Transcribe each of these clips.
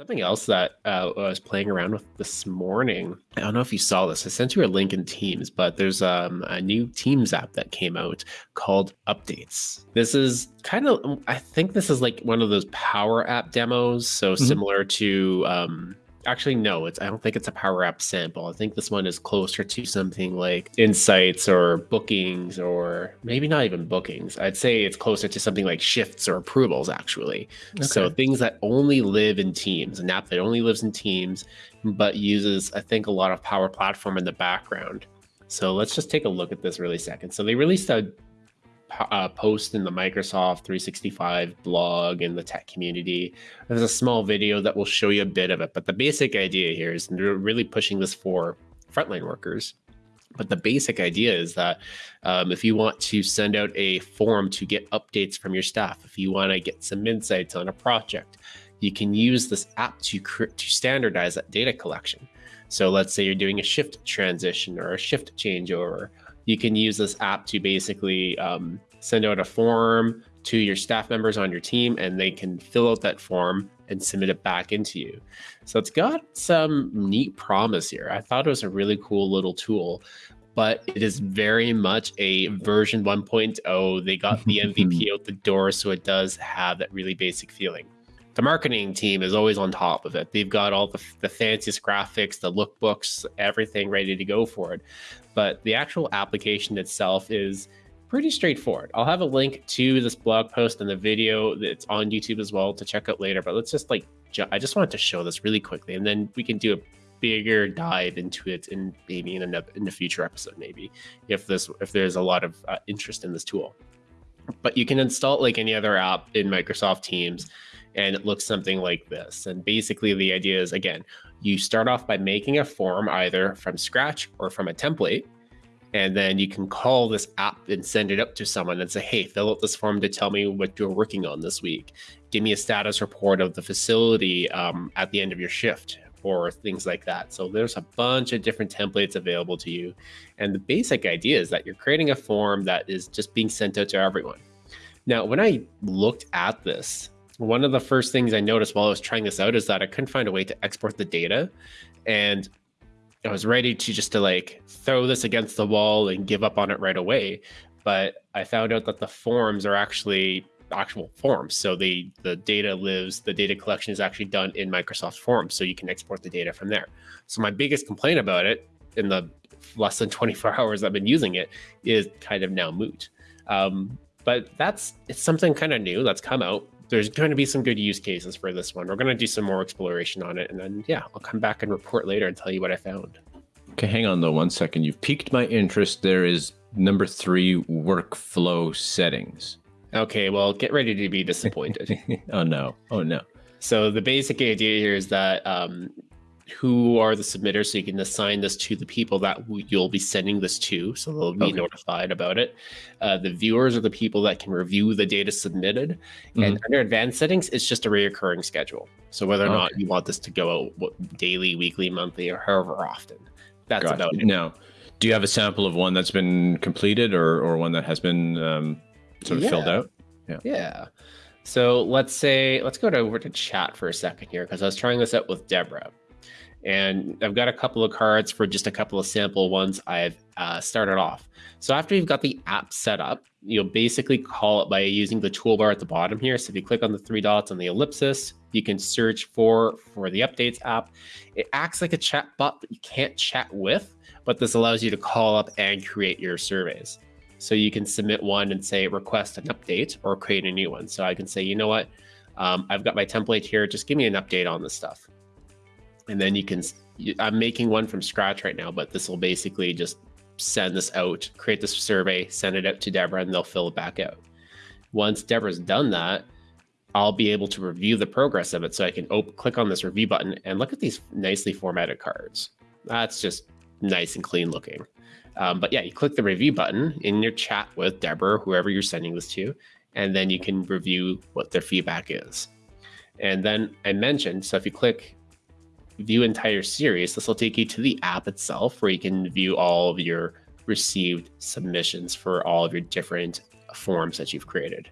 Something else that uh, I was playing around with this morning. I don't know if you saw this. I sent you a link in Teams, but there's um, a new Teams app that came out called Updates. This is kind of, I think this is like one of those Power App demos. So mm-hmm. similar to um, Actually, no, it's I don't think it's a Power App sample. I think this one is closer to something like insights or bookings or maybe not even bookings. I'd say it's closer to something like shifts or approvals actually. Okay. So things that only live in Teams, an app that only lives in Teams, but uses I think a lot of Power Platform in the background. So let's just take a look at this really second. So they released a uh, post in the Microsoft 365 blog in the tech community. There's a small video that will show you a bit of it, but the basic idea here is they're really pushing this for frontline workers. But the basic idea is that um, if you want to send out a form to get updates from your staff, if you want to get some insights on a project, you can use this app to to standardize that data collection. So let's say you're doing a shift transition or a shift changeover, you can use this app to basically um, send out a form to your staff members on your team and they can fill out that form and submit it back into you. So it's got some neat promise here. I thought it was a really cool little tool, but it is very much a version 1.0. They got the MVP out the door, so it does have that really basic feeling the marketing team is always on top of it. They've got all the, the fanciest graphics, the lookbooks, everything ready to go for it. But the actual application itself is pretty straightforward. I'll have a link to this blog post and the video that's on YouTube as well to check out later. But let's just like, I just wanted to show this really quickly and then we can do a bigger dive into it in maybe in a, in a future episode, maybe if this, if there's a lot of uh, interest in this tool. But you can install it like any other app in Microsoft Teams and it looks something like this. And basically, the idea is again, you start off by making a form either from scratch or from a template. And then you can call this app and send it up to someone and say, hey, fill out this form to tell me what you're working on this week. Give me a status report of the facility um, at the end of your shift or things like that. So there's a bunch of different templates available to you. And the basic idea is that you're creating a form that is just being sent out to everyone. Now, when I looked at this, one of the first things I noticed while I was trying this out is that I couldn't find a way to export the data. And I was ready to just to like throw this against the wall and give up on it right away. But I found out that the forms are actually actual forms. So the the data lives, the data collection is actually done in Microsoft Forms. So you can export the data from there. So my biggest complaint about it in the less than 24 hours I've been using it is kind of now moot. Um, but that's it's something kind of new that's come out there's going to be some good use cases for this one. We're going to do some more exploration on it. And then, yeah, I'll come back and report later and tell you what I found. Okay, hang on though one second. You've piqued my interest. There is number three workflow settings. Okay, well, get ready to be disappointed. oh, no. Oh, no. So the basic idea here is that um, who are the submitters so you can assign this to the people that you'll be sending this to so they'll be okay. notified about it uh, the viewers are the people that can review the data submitted mm-hmm. and under advanced settings it's just a reoccurring schedule so whether or okay. not you want this to go out daily weekly monthly or however often that's gotcha. about it now do you have a sample of one that's been completed or, or one that has been um, sort of yeah. filled out yeah yeah so let's say let's go to, over to chat for a second here because i was trying this out with deborah and I've got a couple of cards for just a couple of sample ones I've uh, started off. So after you've got the app set up, you'll basically call it by using the toolbar at the bottom here. So if you click on the three dots on the ellipsis, you can search for for the updates app. It acts like a chat bot that you can't chat with, but this allows you to call up and create your surveys. So you can submit one and say request an update or create a new one. So I can say, you know what, um, I've got my template here. Just give me an update on this stuff and then you can i'm making one from scratch right now but this will basically just send this out create this survey send it out to deborah and they'll fill it back out. Once deborah's done that i'll be able to review the progress of it so i can click on this review button and look at these nicely formatted cards. That's just nice and clean looking. Um, but yeah you click the review button in your chat with deborah whoever you're sending this to and then you can review what their feedback is. And then i mentioned so if you click view entire series, this will take you to the app itself where you can view all of your received submissions for all of your different forms that you've created.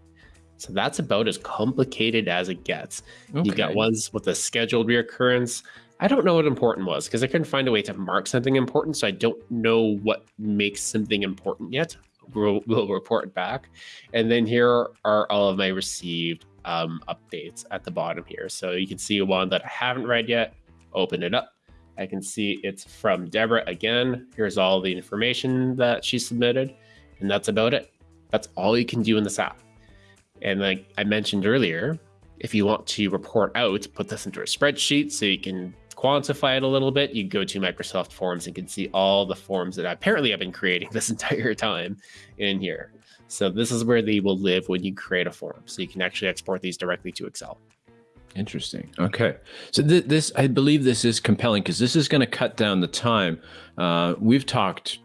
So that's about as complicated as it gets. Okay. You got ones with a scheduled reoccurrence. I don't know what important was because I couldn't find a way to mark something important. So I don't know what makes something important yet. We'll, we'll report back. And then here are all of my received um, updates at the bottom here. So you can see one that I haven't read yet. Open it up. I can see it's from Deborah again. Here's all the information that she submitted. And that's about it. That's all you can do in this app. And like I mentioned earlier, if you want to report out, put this into a spreadsheet so you can quantify it a little bit, you go to Microsoft Forms and can see all the forms that apparently I've been creating this entire time in here. So this is where they will live when you create a form. So you can actually export these directly to Excel. Interesting. Okay. So th- this, I believe this is compelling because this is going to cut down the time. Uh, we've talked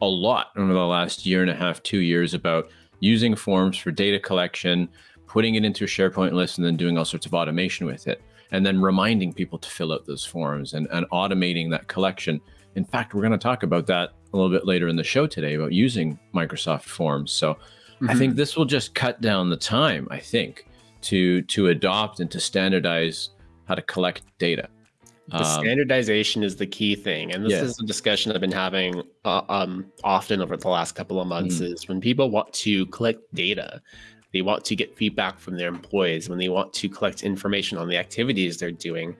a lot over the last year and a half, two years about using forms for data collection, putting it into a SharePoint list, and then doing all sorts of automation with it, and then reminding people to fill out those forms and, and automating that collection. In fact, we're going to talk about that a little bit later in the show today about using Microsoft Forms. So mm-hmm. I think this will just cut down the time, I think, to to adopt and to standardize how to collect data. The um, standardization is the key thing, and this yeah. is a discussion I've been having uh, um, often over the last couple of months. Mm. Is when people want to collect data, they want to get feedback from their employees, when they want to collect information on the activities they're doing,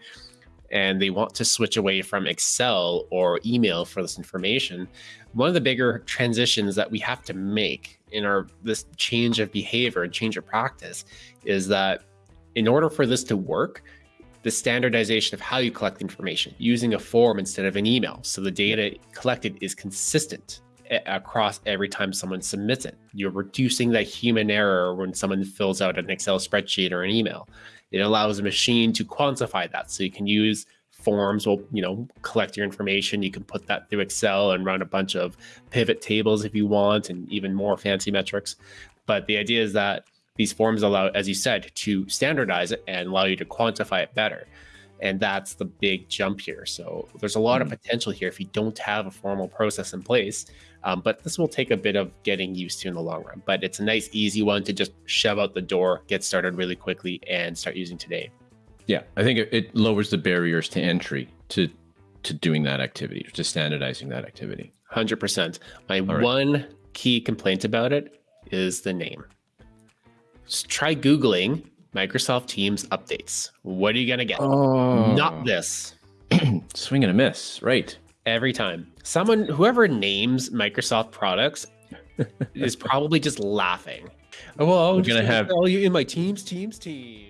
and they want to switch away from Excel or email for this information. One of the bigger transitions that we have to make in our this change of behavior and change of practice is that in order for this to work the standardization of how you collect information using a form instead of an email. So the data collected is consistent across every time someone submits it. You're reducing that human error when someone fills out an Excel spreadsheet or an email. It allows a machine to quantify that. So you can use forms will, you know, collect your information. You can put that through Excel and run a bunch of pivot tables if you want and even more fancy metrics. But the idea is that these forms allow, as you said, to standardize it and allow you to quantify it better. And that's the big jump here. So there's a lot mm-hmm. of potential here if you don't have a formal process in place. Um, but this will take a bit of getting used to in the long run. But it's a nice, easy one to just shove out the door, get started really quickly, and start using today. Yeah, I think it, it lowers the barriers to entry to to doing that activity, to standardizing that activity. Hundred percent. My right. one key complaint about it is the name try Googling Microsoft Teams updates. What are you going to get? Oh. Not this. Swing and a miss, right? Every time. Someone, whoever names Microsoft products is probably just laughing. Oh, well, I'm going to have all you in my Teams, Teams, Teams.